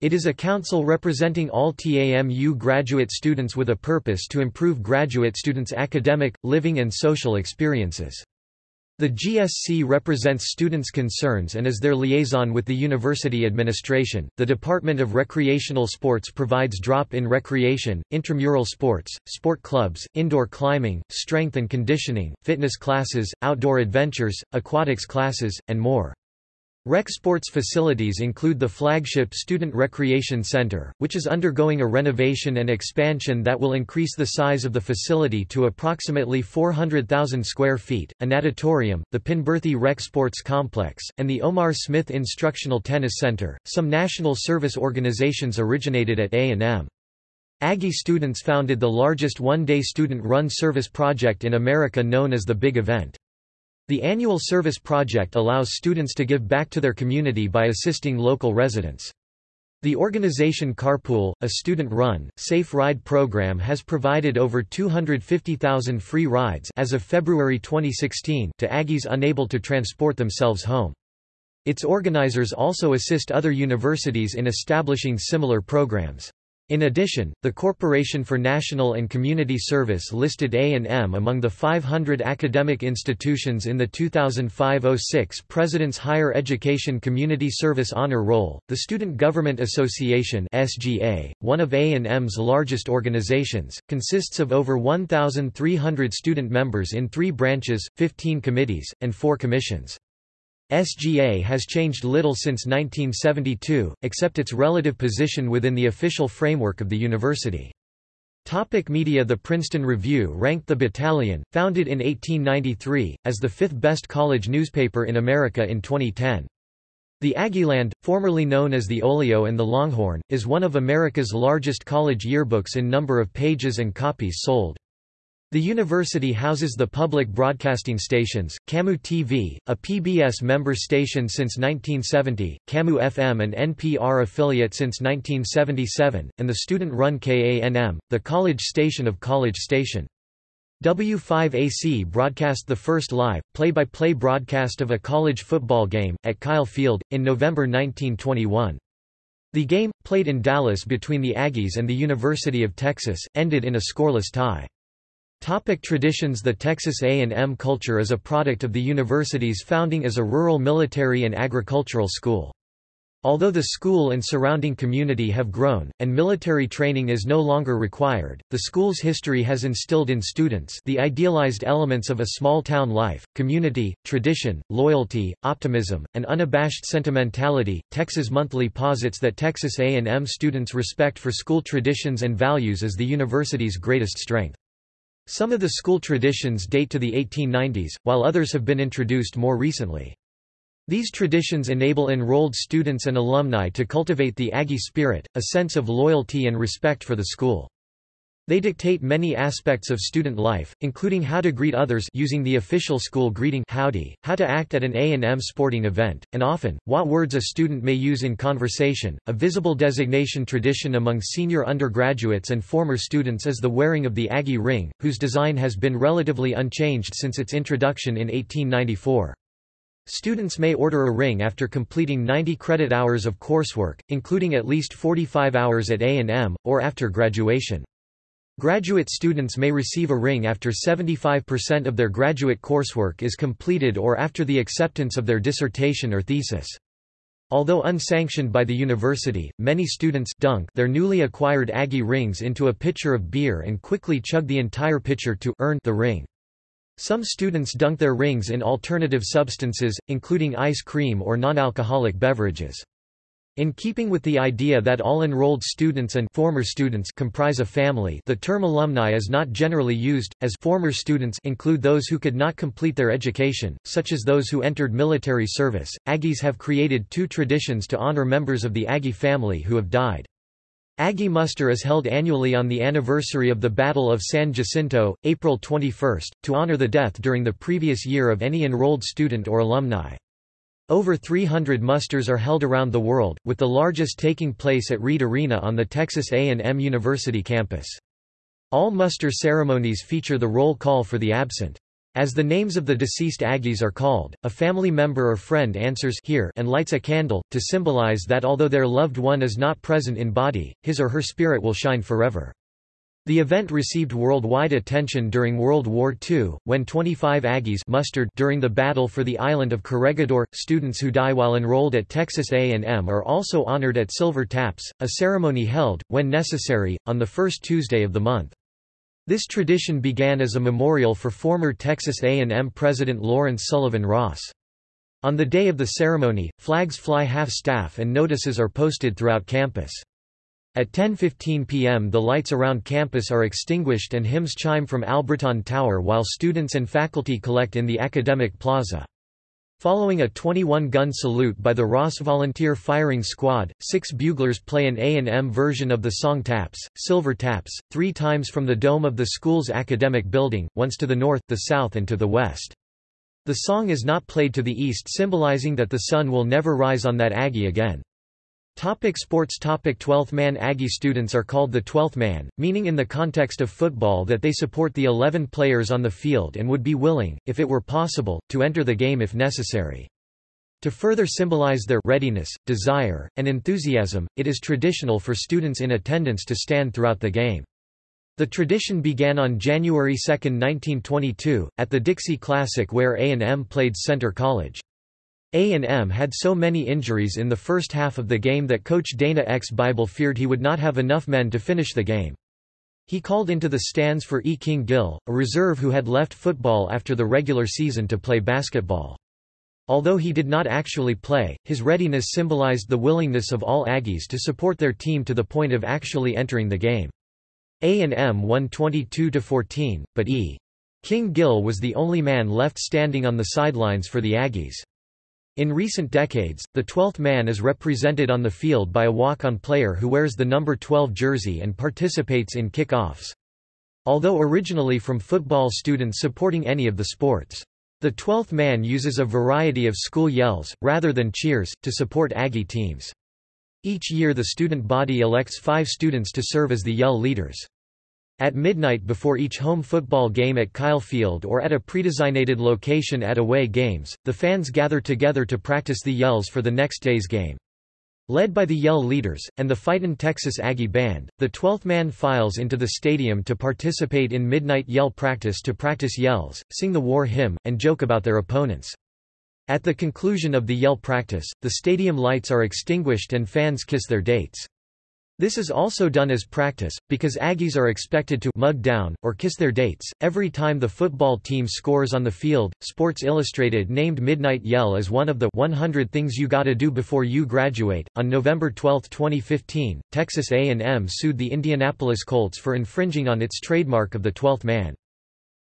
[SPEAKER 1] It is a council representing all TAMU graduate students with a purpose to improve graduate students' academic, living and social experiences. The GSC represents students' concerns and is their liaison with the university administration. The Department of Recreational Sports provides drop in recreation, intramural sports, sport clubs, indoor climbing, strength and conditioning, fitness classes, outdoor adventures, aquatics classes, and more. Rec sports facilities include the flagship Student Recreation Center, which is undergoing a renovation and expansion that will increase the size of the facility to approximately 400,000 square feet, a natatorium, the Penberthy Rec Sports Complex, and the Omar Smith Instructional Tennis Center. Some national service organizations originated at A&M. Aggie students founded the largest one-day student-run service project in America known as the Big Event. The annual service project allows students to give back to their community by assisting local residents. The organization Carpool, a student-run, safe ride program has provided over 250,000 free rides as of February 2016 to Aggies unable to transport themselves home. Its organizers also assist other universities in establishing similar programs. In addition, the Corporation for National and Community Service listed A&M among the 500 academic institutions in the 2005-06 President's Higher Education Community Service Honor Roll. The Student Government Association (SGA), one of A&M's largest organizations, consists of over 1,300 student members in three branches, 15 committees, and four commissions. SGA has changed little since 1972, except its relative position within the official framework of the university. Topic media The Princeton Review ranked the Battalion, founded in 1893, as the fifth best college newspaper in America in 2010. The Aggieland, formerly known as the Olio and the Longhorn, is one of America's largest college yearbooks in number of pages and copies sold. The university houses the public broadcasting stations, KAMU TV, a PBS member station since 1970, KAMU FM an NPR affiliate since 1977, and the student-run KANM, the college station of College Station. W5AC broadcast the first live, play-by-play -play broadcast of a college football game, at Kyle Field, in November 1921. The game, played in Dallas between the Aggies and the University of Texas, ended in a scoreless tie. Topic traditions The Texas A&M culture is a product of the university's founding as a rural military and agricultural school. Although the school and surrounding community have grown, and military training is no longer required, the school's history has instilled in students the idealized elements of a small-town life, community, tradition, loyalty, optimism, and unabashed sentimentality. Texas Monthly posits that Texas A&M students' respect for school traditions and values is the university's greatest strength. Some of the school traditions date to the 1890s, while others have been introduced more recently. These traditions enable enrolled students and alumni to cultivate the Aggie spirit, a sense of loyalty and respect for the school. They dictate many aspects of student life, including how to greet others using the official school greeting howdy, how to act at an A&M sporting event, and often, what words a student may use in conversation. A visible designation tradition among senior undergraduates and former students is the wearing of the Aggie ring, whose design has been relatively unchanged since its introduction in 1894. Students may order a ring after completing 90 credit hours of coursework, including at least 45 hours at A&M, or after graduation. Graduate students may receive a ring after 75% of their graduate coursework is completed or after the acceptance of their dissertation or thesis. Although unsanctioned by the university, many students dunk their newly acquired Aggie rings into a pitcher of beer and quickly chug the entire pitcher to earn the ring. Some students dunk their rings in alternative substances, including ice cream or non-alcoholic beverages. In keeping with the idea that all enrolled students and former students comprise a family the term alumni is not generally used, as former students include those who could not complete their education, such as those who entered military service. Aggies have created two traditions to honor members of the Aggie family who have died. Aggie Muster is held annually on the anniversary of the Battle of San Jacinto, April 21, to honor the death during the previous year of any enrolled student or alumni. Over 300 musters are held around the world, with the largest taking place at Reed Arena on the Texas A&M University campus. All muster ceremonies feature the roll call for the absent. As the names of the deceased Aggies are called, a family member or friend answers here and lights a candle, to symbolize that although their loved one is not present in body, his or her spirit will shine forever. The event received worldwide attention during World War II, when 25 Aggies mustered during the battle for the island of Corregidor. Students who die while enrolled at Texas A&M are also honored at Silver Taps, a ceremony held, when necessary, on the first Tuesday of the month. This tradition began as a memorial for former Texas A&M President Lawrence Sullivan Ross. On the day of the ceremony, flags fly half-staff and notices are posted throughout campus. At 10.15 p.m. the lights around campus are extinguished and hymns chime from Albritton Tower while students and faculty collect in the academic plaza. Following a 21-gun salute by the Ross Volunteer Firing Squad, six buglers play an A&M version of the song Taps, Silver Taps, three times from the dome of the school's academic building, once to the north, the south and to the west. The song is not played to the east symbolizing that the sun will never rise on that Aggie again. Topic sports Topic 12th man Aggie students are called the 12th man, meaning in the context of football that they support the 11 players on the field and would be willing, if it were possible, to enter the game if necessary. To further symbolize their readiness, desire, and enthusiasm, it is traditional for students in attendance to stand throughout the game. The tradition began on January 2, 1922, at the Dixie Classic where A&M played Centre College. A&M had so many injuries in the first half of the game that coach Dana X. Bible feared he would not have enough men to finish the game. He called into the stands for E. King Gill, a reserve who had left football after the regular season to play basketball. Although he did not actually play, his readiness symbolized the willingness of all Aggies to support their team to the point of actually entering the game. A&M won 22-14, but E. King Gill was the only man left standing on the sidelines for the Aggies. In recent decades, the 12th man is represented on the field by a walk-on player who wears the number 12 jersey and participates in kick-offs. Although originally from football students supporting any of the sports. The 12th man uses a variety of school yells, rather than cheers, to support Aggie teams. Each year the student body elects five students to serve as the yell leaders. At midnight before each home football game at Kyle Field or at a predesignated location at away games, the fans gather together to practice the yells for the next day's game. Led by the Yell leaders, and the Fightin' Texas Aggie Band, the 12th man files into the stadium to participate in midnight yell practice to practice yells, sing the war hymn, and joke about their opponents. At the conclusion of the yell practice, the stadium lights are extinguished and fans kiss their dates. This is also done as practice, because Aggies are expected to mug down, or kiss their dates, every time the football team scores on the field. Sports Illustrated named Midnight Yell as one of the 100 things you gotta do before you graduate. On November 12, 2015, Texas A&M sued the Indianapolis Colts for infringing on its trademark of the 12th man.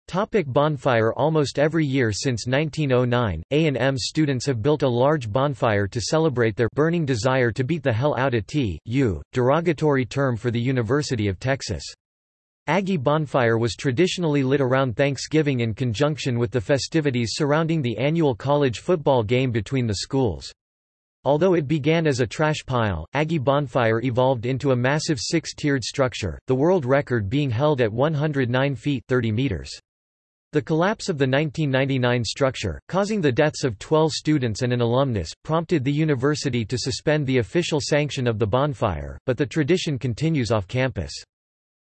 [SPEAKER 1] Topic bonfire Almost every year since 1909, A&M students have built a large bonfire to celebrate their burning desire to beat the hell out of T.U., derogatory term for the University of Texas. Aggie Bonfire was traditionally lit around Thanksgiving in conjunction with the festivities surrounding the annual college football game between the schools. Although it began as a trash pile, Aggie Bonfire evolved into a massive six-tiered structure, the world record being held at 109 feet 30 meters. The collapse of the 1999 structure, causing the deaths of 12 students and an alumnus, prompted the university to suspend the official sanction of the bonfire, but the tradition continues off campus.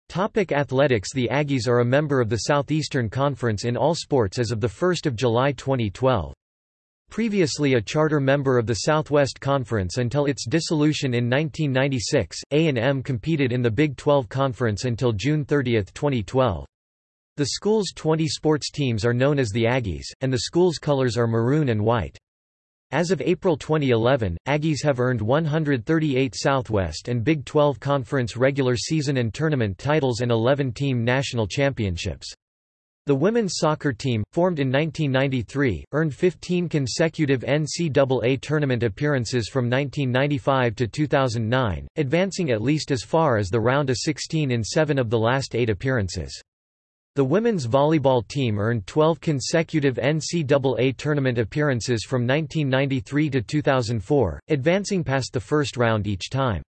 [SPEAKER 1] Topic athletics The Aggies are a member of the Southeastern Conference in all sports as of 1 July 2012. Previously a charter member of the Southwest Conference until its dissolution in 1996, A&M competed in the Big 12 Conference until June 30, 2012. The school's 20 sports teams are known as the Aggies, and the school's colors are maroon and white. As of April 2011, Aggies have earned 138 Southwest and Big 12 Conference regular season and tournament titles and 11-team national championships. The women's soccer team, formed in 1993, earned 15 consecutive NCAA tournament appearances from 1995 to 2009, advancing at least as far as the round of 16 in seven of the last eight appearances. The women's volleyball team earned 12 consecutive NCAA tournament appearances from 1993 to 2004, advancing past the first round each time.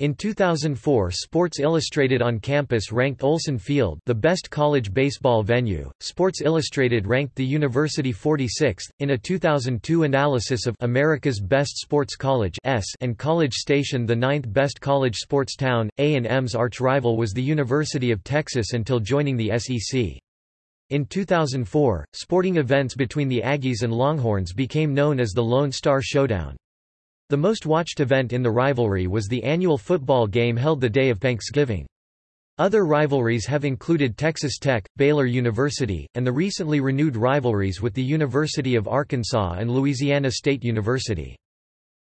[SPEAKER 1] In 2004 Sports Illustrated on campus ranked Olsen Field the best college baseball venue. Sports Illustrated ranked the university 46th, in a 2002 analysis of America's Best Sports College and College Station the ninth best college sports town. A&M's arch-rival was the University of Texas until joining the SEC. In 2004, sporting events between the Aggies and Longhorns became known as the Lone Star Showdown. The most watched event in the rivalry was the annual football game held the day of Thanksgiving. Other rivalries have included Texas Tech, Baylor University, and the recently renewed rivalries with the University of Arkansas and Louisiana State University.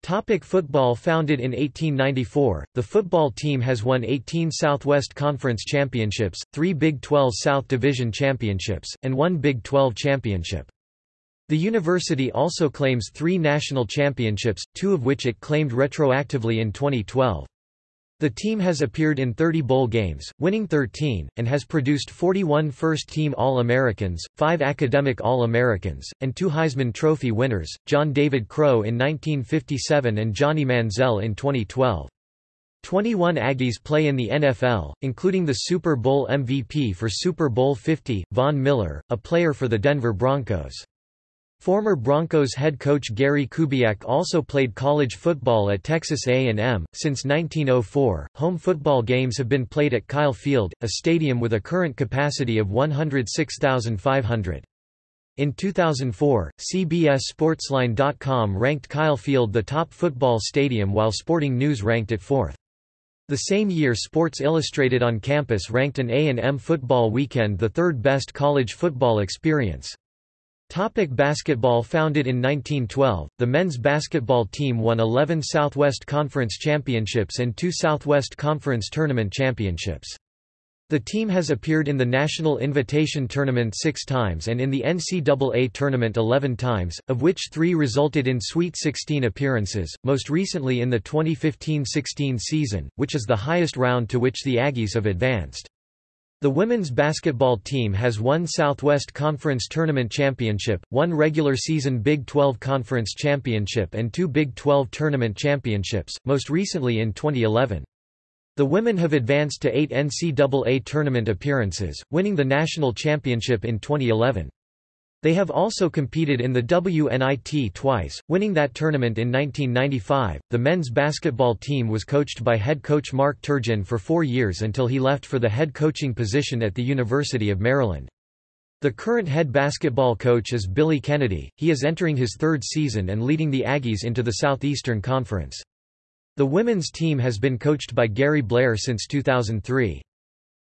[SPEAKER 1] Topic football Founded in 1894, the football team has won 18 Southwest Conference championships, three Big 12 South Division championships, and one Big 12 championship. The university also claims three national championships, two of which it claimed retroactively in 2012. The team has appeared in 30 bowl games, winning 13, and has produced 41 first-team All-Americans, 5 academic All-Americans, and 2 Heisman Trophy winners, John David Crow in 1957 and Johnny Manziel in 2012. 21 Aggies play in the NFL, including the Super Bowl MVP for Super Bowl 50, Von Miller, a player for the Denver Broncos. Former Broncos head coach Gary Kubiak also played college football at Texas A&M. Since 1904, home football games have been played at Kyle Field, a stadium with a current capacity of 106,500. In 2004, CBS Sportsline.com ranked Kyle Field the top football stadium while Sporting News ranked it fourth. The same year Sports Illustrated on campus ranked an A&M football weekend the third best college football experience. Topic basketball Founded in 1912, the men's basketball team won 11 Southwest Conference championships and two Southwest Conference tournament championships. The team has appeared in the National Invitation Tournament six times and in the NCAA Tournament 11 times, of which three resulted in Sweet 16 appearances, most recently in the 2015–16 season, which is the highest round to which the Aggies have advanced. The women's basketball team has one Southwest Conference Tournament Championship, one regular season Big 12 Conference Championship and two Big 12 Tournament Championships, most recently in 2011. The women have advanced to eight NCAA tournament appearances, winning the national championship in 2011. They have also competed in the WNIT twice, winning that tournament in 1995. The men's basketball team was coached by head coach Mark Turgeon for four years until he left for the head coaching position at the University of Maryland. The current head basketball coach is Billy Kennedy, he is entering his third season and leading the Aggies into the Southeastern Conference. The women's team has been coached by Gary Blair since 2003.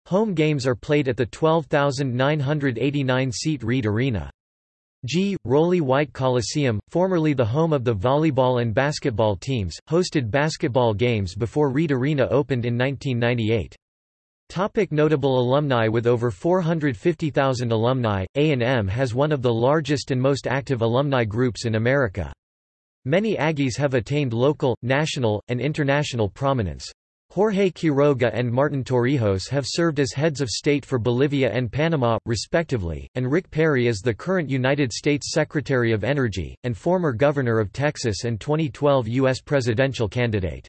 [SPEAKER 1] Home games are played at the 12,989-seat Reed Arena. G. Rollie White Coliseum, formerly the home of the volleyball and basketball teams, hosted basketball games before Reed Arena opened in 1998. Topic notable alumni With over 450,000 alumni, A&M has one of the largest and most active alumni groups in America. Many Aggies have attained local, national, and international prominence. Jorge Quiroga and Martin Torrijos have served as heads of state for Bolivia and Panama, respectively, and Rick Perry is the current United States Secretary of Energy, and former Governor of Texas and 2012 U.S. presidential candidate.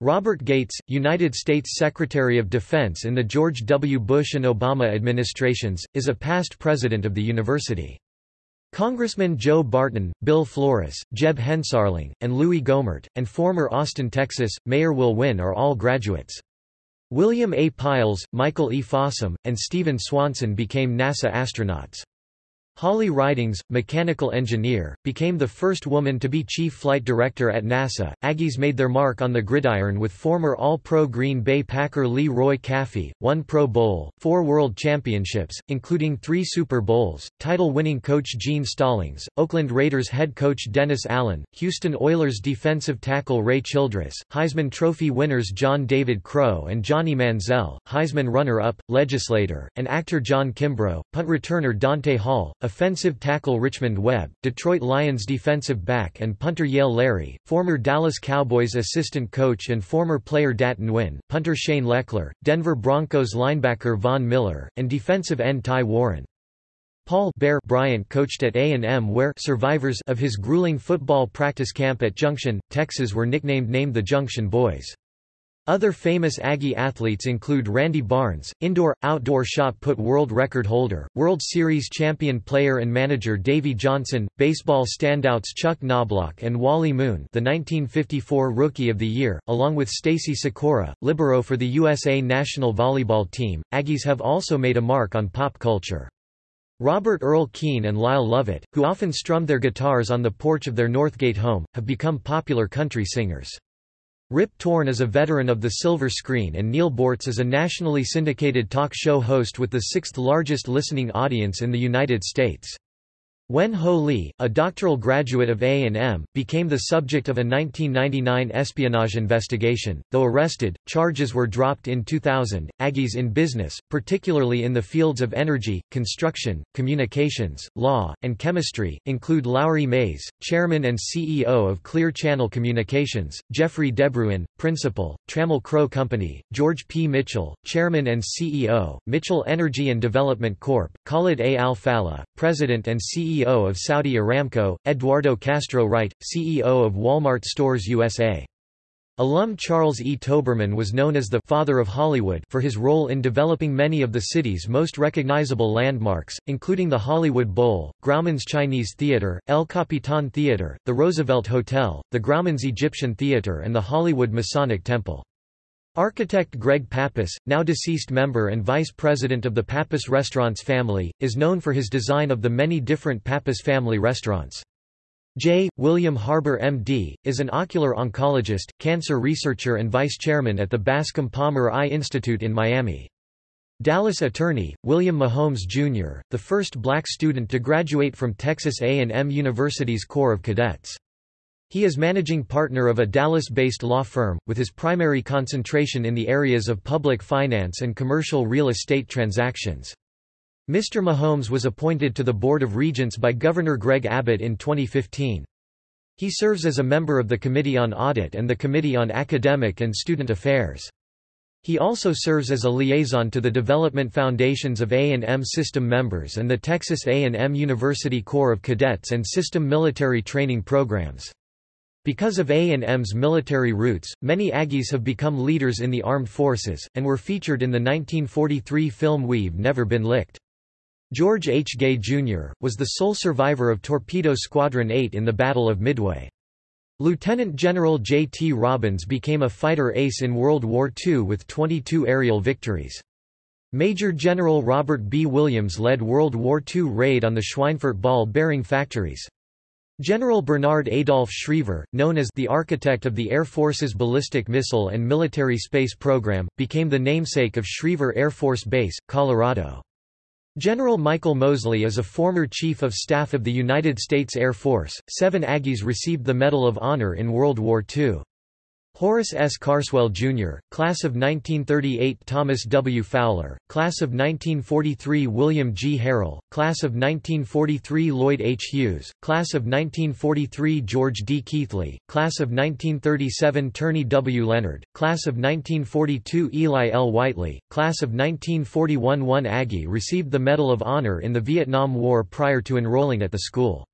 [SPEAKER 1] Robert Gates, United States Secretary of Defense in the George W. Bush and Obama administrations, is a past president of the university. Congressman Joe Barton, Bill Flores, Jeb Hensarling, and Louis Gohmert, and former Austin, Texas, Mayor Will Wynn are all graduates. William A. Pailes, Michael E. Fossum, and Stephen Swanson became NASA astronauts. Holly Ridings, mechanical engineer, became the first woman to be chief flight director at NASA. Aggies made their mark on the gridiron with former All-Pro Green Bay Packer Lee Roy Caffey, one Pro Bowl, four World Championships, including three Super Bowls, title-winning coach Gene Stallings, Oakland Raiders head coach Dennis Allen, Houston Oilers defensive tackle Ray Childress, Heisman Trophy winners John David Crow and Johnny Manziel, Heisman runner-up, legislator, and actor John Kimbrough, punt returner Dante Hall, offensive tackle Richmond Webb, Detroit Lions defensive back and punter Yale Lary, former Dallas Cowboys assistant coach and former player Dat Nguyen, punter Shane Lechler, Denver Broncos linebacker Von Miller, and defensive end Ty Warren. Paul Bear Bryant coached at A&M where survivors of his grueling football practice camp at Junction, Texas were nicknamed named the Junction Boys. Other famous Aggie athletes include Randy Barnes, indoor-outdoor shot put world record holder, World Series champion player and manager Davey Johnson, baseball standouts Chuck Knobloch and Wally Moon the 1954 Rookie of the Year, along with Stacy Sykora, libero for the USA national volleyball team. Aggies have also made a mark on pop culture. Robert Earl Keen and Lyle Lovett, who often strummed their guitars on the porch of their Northgate home, have become popular country singers. Rip Torn is a veteran of the silver screen and Neil Boortz is a nationally syndicated talk show host with the sixth largest listening audience in the United States. Wen Ho Lee, a doctoral graduate of A&M, became the subject of a 1999 espionage investigation. Though arrested, charges were dropped in 2000. Aggies in business, particularly in the fields of energy, construction, communications, law, and chemistry, include Lowry Mays, chairman and CEO of Clear Channel Communications, Jeffrey DeBruin, principal, Trammell Crow Company, George P. Mitchell, chairman and CEO, Mitchell Energy and Development Corp., Khalid A. Al-Falih, president and CEO CEO of Saudi Aramco, Eduardo Castro Wright, CEO of Walmart Stores USA. Alum Charles E. Toberman was known as the «father of Hollywood» for his role in developing many of the city's most recognizable landmarks, including the Hollywood Bowl, Grauman's Chinese Theater, El Capitan Theater, the Roosevelt Hotel, the Grauman's Egyptian Theater and the Hollywood Masonic Temple. Architect Greg Pappas, now deceased member and vice president of the Pappas Restaurants family, is known for his design of the many different Pappas family restaurants. J. William Harbour MD, is an ocular oncologist, cancer researcher and vice chairman at the Bascom Palmer Eye Institute in Miami. Dallas attorney, William Mahomes, Jr., the first black student to graduate from Texas A&M University's Corps of Cadets. He is managing partner of a Dallas-based law firm, with his primary concentration in the areas of public finance and commercial real estate transactions. Mr. Mahomes was appointed to the Board of Regents by Governor Greg Abbott in 2015. He serves as a member of the Committee on Audit and the Committee on Academic and Student Affairs. He also serves as a liaison to the development foundations of A&M system members and the Texas A&M University Corps of Cadets and system military training programs. Because of A&M's military roots, many Aggies have become leaders in the armed forces, and were featured in the 1943 film We've Never Been Licked. George H. Gay, Jr., was the sole survivor of Torpedo Squadron 8 in the Battle of Midway. Lieutenant General J. T. Robbins became a fighter ace in World War II with 22 aerial victories. Major General Robert B. Williams led World War II raid on the Schweinfurt ball-bearing factories. General Bernard Adolph Schriever, known as the architect of the Air Force's ballistic missile and military space program, became the namesake of Schriever Air Force Base, Colorado. General Michael Moseley is a former Chief of Staff of the United States Air Force. Seven Aggies received the Medal of Honor in World War II. Horace S. Carswell, Jr., Class of 1938 Thomas W. Fowler, Class of 1943 William G. Harrell, Class of 1943 Lloyd H. Hughes, Class of 1943 George D. Keathley, Class of 1937 Turney W. Leonard, Class of 1942 Eli L. Whiteley, Class of 1941 One Aggie received the Medal of Honor in the Vietnam War prior to enrolling at the school.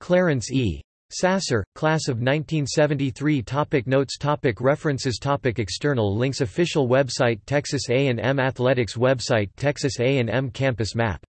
[SPEAKER 1] Clarence E. Sasser, Class of 1973 topic Notes topic References topic External links Official website Texas A&M Athletics website Texas A&M Campus Map